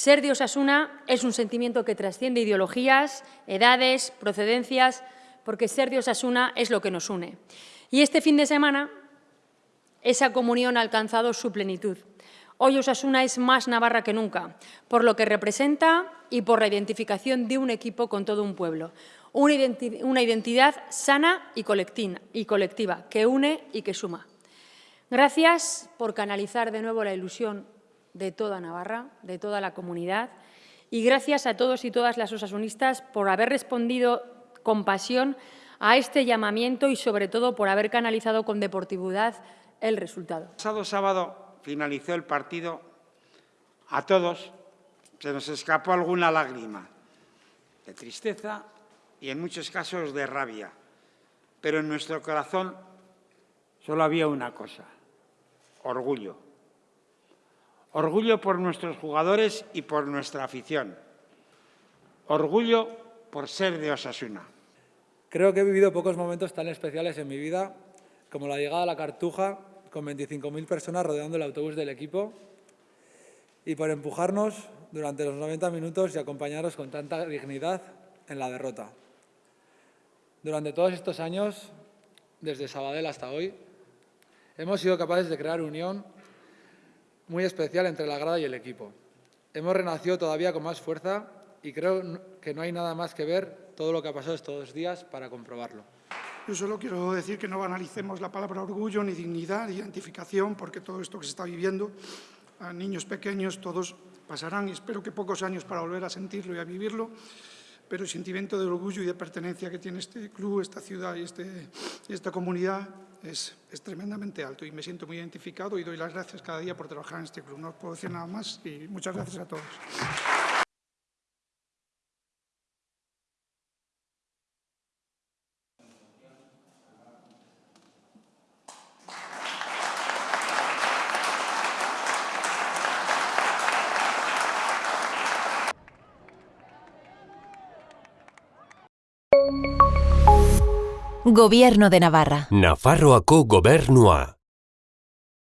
Ser de Osasuna es un sentimiento que trasciende ideologías, edades, procedencias, porque ser de Osasuna es lo que nos une. Y este fin de semana esa comunión ha alcanzado su plenitud. Hoy Osasuna es más Navarra que nunca, por lo que representa y por la identificación de un equipo con todo un pueblo. Una identidad sana y colectiva, que une y que suma. Gracias por canalizar de nuevo la ilusión de toda Navarra, de toda la comunidad, y gracias a todos y todas las osasunistas por haber respondido con pasión a este llamamiento y, sobre todo, por haber canalizado con deportividad el resultado. El pasado sábado finalizó el partido. A todos se nos escapó alguna lágrima de tristeza y, en muchos casos, de rabia. Pero en nuestro corazón solo había una cosa, orgullo. Orgullo por nuestros jugadores y por nuestra afición. Orgullo por ser de Osasuna. Creo que he vivido pocos momentos tan especiales en mi vida como la llegada a la Cartuja con 25.000 personas rodeando el autobús del equipo y por empujarnos durante los 90 minutos y acompañaros con tanta dignidad en la derrota. Durante todos estos años, desde Sabadell hasta hoy, hemos sido capaces de crear unión muy especial entre la grada y el equipo. Hemos renacido todavía con más fuerza y creo que no hay nada más que ver todo lo que ha pasado estos dos días para comprobarlo. Yo solo quiero decir que no banalicemos la palabra orgullo, ni dignidad, ni identificación, porque todo esto que se está viviendo, a niños pequeños, todos pasarán, y espero que pocos años para volver a sentirlo y a vivirlo, pero el sentimiento de orgullo y de pertenencia que tiene este club, esta ciudad y este, esta comunidad es, es, tremendamente alto y me siento muy identificado y doy las gracias cada día por trabajar en este club. No puedo decir nada más y muchas gracias a todos. Gobierno de Navarra. Nafarroako gobernua.